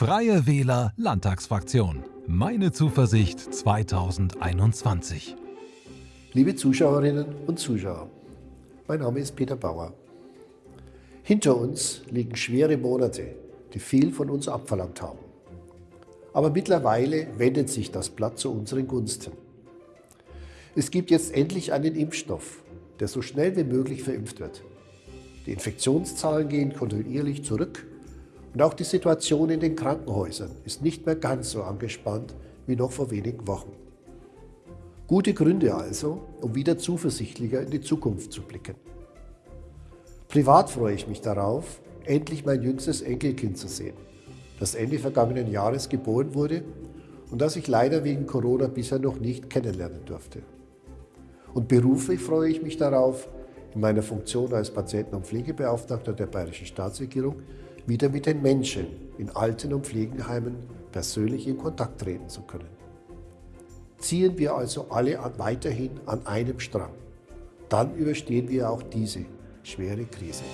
Freie Wähler Landtagsfraktion. Meine Zuversicht 2021. Liebe Zuschauerinnen und Zuschauer, mein Name ist Peter Bauer. Hinter uns liegen schwere Monate, die viel von uns abverlangt haben. Aber mittlerweile wendet sich das Blatt zu unseren Gunsten. Es gibt jetzt endlich einen Impfstoff, der so schnell wie möglich verimpft wird. Die Infektionszahlen gehen kontinuierlich zurück und auch die Situation in den Krankenhäusern ist nicht mehr ganz so angespannt wie noch vor wenigen Wochen. Gute Gründe also, um wieder zuversichtlicher in die Zukunft zu blicken. Privat freue ich mich darauf, endlich mein jüngstes Enkelkind zu sehen, das Ende vergangenen Jahres geboren wurde und das ich leider wegen Corona bisher noch nicht kennenlernen durfte. Und beruflich freue ich mich darauf, in meiner Funktion als Patienten- und Pflegebeauftragter der Bayerischen Staatsregierung wieder mit den Menschen in Alten- und Pflegenheimen persönlich in Kontakt treten zu können. Ziehen wir also alle weiterhin an einem Strang. Dann überstehen wir auch diese schwere Krise.